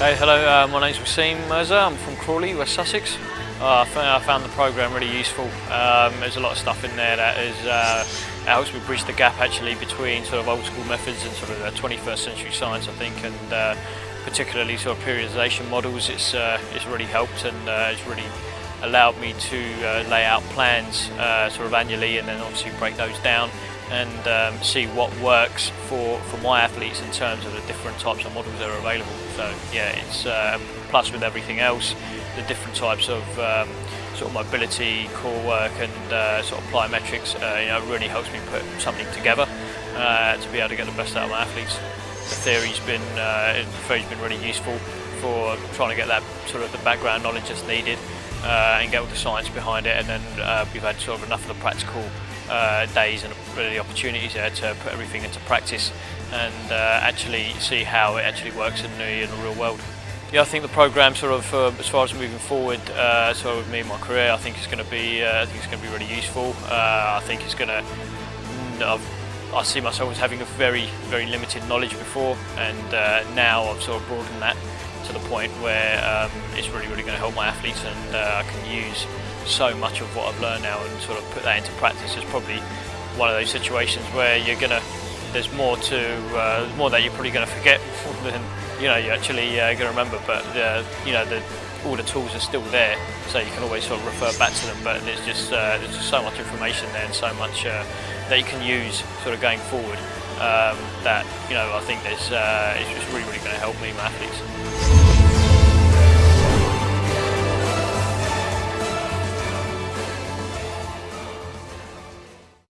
Hey, hello, uh, my name's Wasim Mirza, I'm from Crawley, West Sussex. Uh, I found the programme really useful. Um, there's a lot of stuff in there that is, uh, helps me bridge the gap actually between sort of old school methods and sort of the 21st century science I think and uh, particularly sort of periodization models it's, uh, it's really helped and uh, it's really allowed me to uh, lay out plans sort of annually and then obviously break those down and um, see what works for, for my athletes in terms of the different types of models that are available. So yeah, it's uh, plus with everything else, the different types of um, sort of mobility, core work and uh, sort of plyometrics, uh, you know, really helps me put something together uh, to be able to get the best out of my athletes. The theory's been, uh, the theory's been really useful for trying to get that sort of the background knowledge that's needed uh, and get all the science behind it and then uh, we've had sort of enough of the practical uh, days and really opportunities there to put everything into practice and uh, actually see how it actually works in the, in the real world. Yeah, I think the program sort of, uh, as far as moving forward, uh, sort of with me and my career, I think it's going to be, uh, I think it's going to be really useful. Uh, I think it's going to, mm, I see myself as having a very, very limited knowledge before, and uh, now I've sort of broadened that to the point where um, it's really, really going to help my athletes, and uh, I can use so much of what I've learned now and sort of put that into practice. It's probably one of those situations where you're going to, there's more to, uh, more that you're probably going to forget than you know you're actually uh, going to remember. But uh, you know the all the tools are still there, so you can always sort of refer back to them. But there's just uh, there's just so much information there and so much uh, that you can use sort of going forward. Um, that you know I think uh, it's just really really going to help me, my athletes.